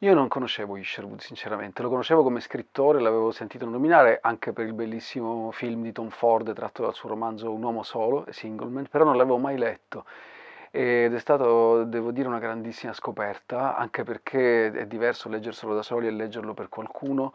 Io non conoscevo Isherwood sinceramente, lo conoscevo come scrittore, l'avevo sentito nominare anche per il bellissimo film di Tom Ford tratto dal suo romanzo Un uomo solo, Singleman, però non l'avevo mai letto. Ed è stato, devo dire, una grandissima scoperta, anche perché è diverso leggerselo da soli e leggerlo per qualcuno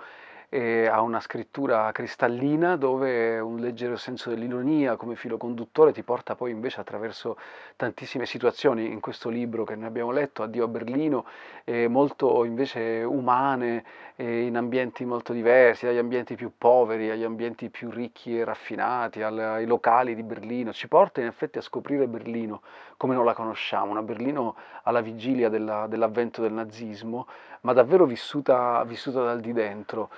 e ha una scrittura cristallina dove un leggero senso dell'ironia come filo conduttore ti porta poi invece attraverso tantissime situazioni in questo libro che ne abbiamo letto, Addio a Berlino, eh, molto invece umane, eh, in ambienti molto diversi, dagli ambienti più poveri agli ambienti più ricchi e raffinati, ai locali di Berlino, ci porta in effetti a scoprire Berlino come non la conosciamo, una Berlino alla vigilia dell'avvento del nazismo, ma davvero vissuta, vissuta dal di dentro.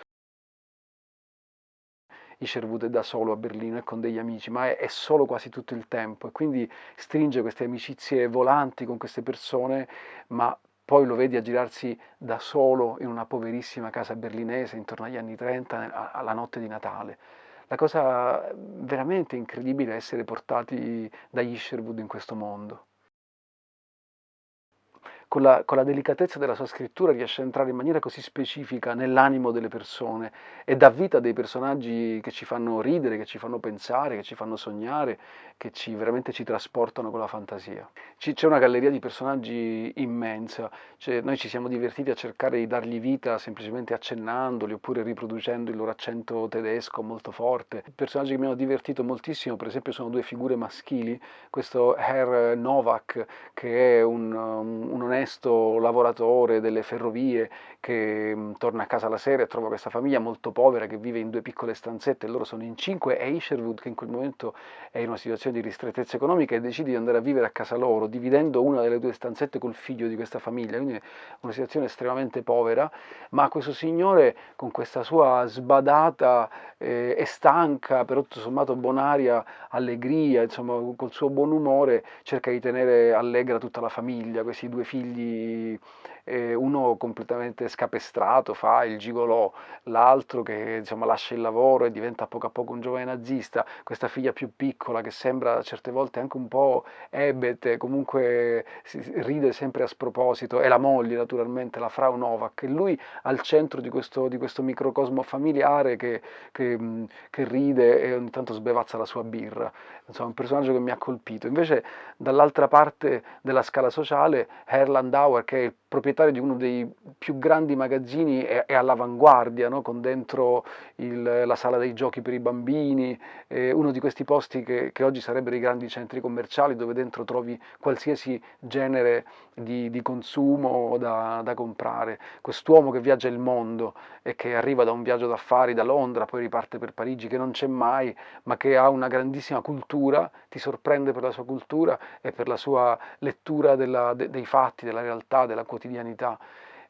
Isherwood è da solo a Berlino e con degli amici, ma è, è, solo quasi tutto il tempo e quindi stringe queste amicizie volanti con queste persone, ma poi lo vedi a girarsi da solo in una poverissima casa berlinese intorno agli anni 30, alla notte di Natale. La cosa veramente incredibile è essere portati da Isherwood in questo mondo con la, con la, delicatezza della sua scrittura riesce a entrare in maniera così specifica nell'animo delle persone e dà vita a dei personaggi che ci fanno ridere, che ci fanno pensare, che ci fanno sognare, che ci, veramente ci trasportano con la fantasia. C'è una galleria di personaggi immensa, cioè, noi ci siamo divertiti a cercare di dargli vita semplicemente accennandoli oppure riproducendo il loro accento tedesco molto forte. Personaggi che mi hanno divertito moltissimo, per esempio sono due figure maschili, questo Herr Novak che è un, un onesto onesto lavoratore delle ferrovie che mh, mm, torna a casa la sera e trova questa famiglia molto povera che vive in due piccole stanzette e loro sono in cinque e Isherwood che in quel momento è in una situazione di ristrettezza economica e decide di andare a vivere a casa loro dividendo una delle due stanzette col figlio di questa famiglia, quindi una situazione estremamente povera, ma questo signore con questa sua sbadata eh, e stanca, però tutto sommato bonaria allegria, insomma col suo buon umore cerca di tenere allegra tutta la famiglia, questi due figli figli, eh, uno completamente scapestrato, fa il gigolò, l'altro che insomma, lascia il lavoro e diventa a poco a poco un giovane nazista, questa figlia più piccola che sembra certe volte anche un po' ebete, comunque ride sempre a sproposito, e la moglie naturalmente, la Frau Novak, e lui al centro di questo, di questo microcosmo familiare che, che, che ride e ogni tanto sbevazza la sua birra. Insomma, un personaggio che mi ha colpito. Invece dall'altra parte della scala sociale, Erland Auer, che è il proprietario di uno dei più grandi magazzini è, è all'avanguardia, no? con dentro il, la sala dei giochi per i bambini, eh, uno di questi posti che, che, oggi sarebbero i grandi centri commerciali dove dentro trovi qualsiasi genere di, di consumo da, da comprare. Quest'uomo che viaggia il mondo e che arriva da un viaggio d'affari da Londra, poi riparte per Parigi, che non c'è mai, ma che ha una grandissima cultura, ti sorprende per la sua cultura e per la sua lettura della, de, dei fatti, della realtà, della quotidianità.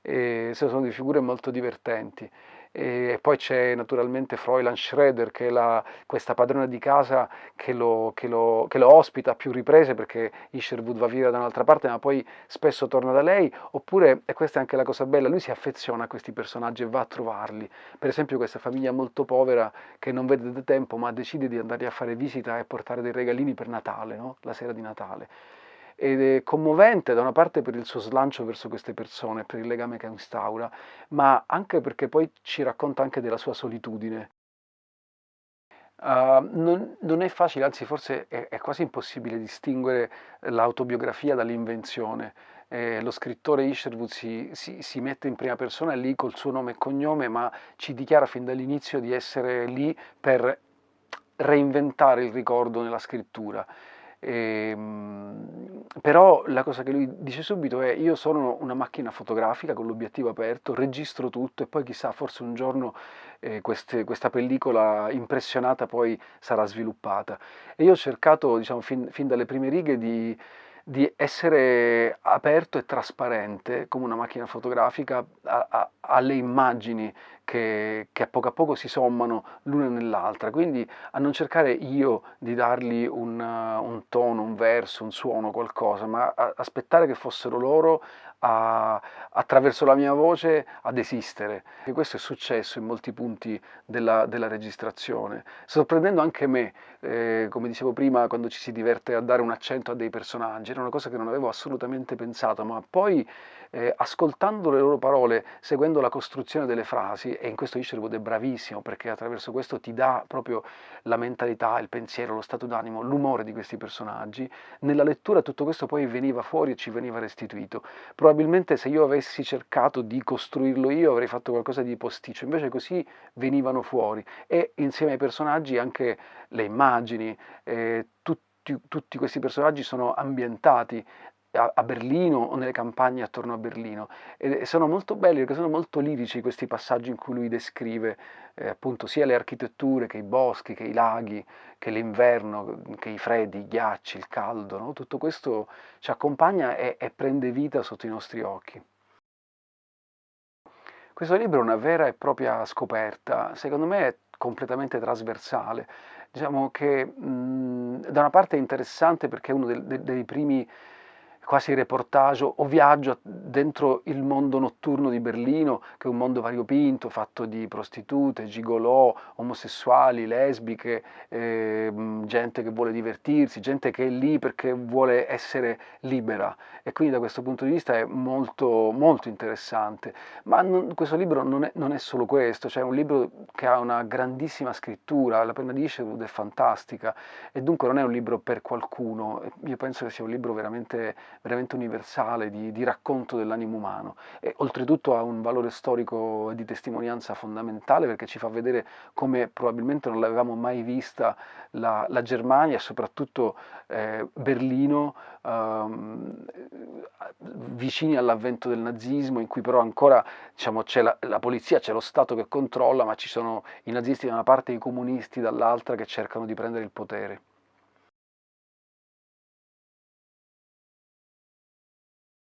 E sono di figure molto divertenti. E poi c'è naturalmente Fräulein Schroeder che è la, questa padrona di casa che lo, che, lo, che lo, ospita a più riprese perché Isherwood va via da un'altra parte ma poi spesso torna da lei. Oppure, e questa è anche la cosa bella, lui si affeziona a questi personaggi e va a trovarli. Per esempio questa famiglia molto povera che non vede da tempo ma decide di andare a fare visita e portare dei regalini per Natale, no? la sera di Natale ed è commovente da una parte per il suo slancio verso queste persone, per il legame che instaura, ma anche perché poi ci racconta anche della sua solitudine. Uh, non, non, è facile, anzi forse è, è quasi impossibile distinguere l'autobiografia dall'invenzione. Eh, lo scrittore Isherwood si, si, si, mette in prima persona lì col suo nome e cognome, ma ci dichiara fin dall'inizio di essere lì per reinventare il ricordo nella scrittura. E, ehm, però la cosa che lui dice subito è io sono una macchina fotografica con l'obiettivo aperto, registro tutto e poi chissà forse un giorno eh, queste, questa pellicola impressionata poi sarà sviluppata. E io ho cercato diciamo, fin, fin dalle prime righe di, di essere aperto e trasparente come una macchina fotografica a, a, alle immagini che, che, a poco a poco si sommano l'una nell'altra, quindi a non cercare io di dargli un, un tono, un verso, un suono, qualcosa, ma aspettare che fossero loro a, attraverso la mia voce ad esistere. E questo è successo in molti punti della, della registrazione, sorprendendo anche me, eh, come dicevo prima, quando ci si diverte a dare un accento a dei personaggi, era una cosa che non avevo assolutamente pensato, ma poi eh, ascoltando le loro parole, seguendo la costruzione delle frasi, e in questo Isherwood è bravissimo perché attraverso questo ti dà proprio la mentalità, il pensiero, lo stato d'animo, l'umore di questi personaggi, nella lettura tutto questo poi veniva fuori e ci veniva restituito. Probabilmente se io avessi cercato di costruirlo io avrei fatto qualcosa di posticcio, invece così venivano fuori. E insieme ai personaggi anche le immagini, eh, tutti, tutti questi personaggi sono ambientati a Berlino o nelle campagne attorno a Berlino e sono molto belli perché sono molto lirici questi passaggi in cui lui descrive eh, appunto sia le architetture che i boschi, che i laghi, che l'inverno, che i freddi, i ghiacci, il caldo, no? tutto questo ci accompagna e, e prende vita sotto i nostri occhi. Questo libro è una vera e propria scoperta, secondo me è completamente trasversale, diciamo che mh, da una parte è interessante perché è uno dei, dei primi quasi reportage o viaggio dentro il mondo notturno di Berlino, che è un mondo variopinto, fatto di prostitute, gigolò, omosessuali, lesbiche, eh, gente che vuole divertirsi, gente che è lì perché vuole essere libera. E quindi da questo punto di vista è molto, molto interessante. Ma non, questo libro non è, non è, solo questo, cioè è un libro che ha una grandissima scrittura, la penna di Isherwood è fantastica e dunque non è un libro per qualcuno, io penso che sia un libro veramente veramente universale di, di racconto dell'animo umano e oltretutto ha un valore storico e di testimonianza fondamentale perché ci fa vedere come probabilmente non l'avevamo mai vista la, la Germania e soprattutto eh, Berlino ehm, vicini all'avvento del nazismo in cui però ancora diciamo, c'è la, la polizia, c'è lo Stato che controlla ma ci sono i nazisti da una parte e i comunisti dall'altra che cercano di prendere il potere.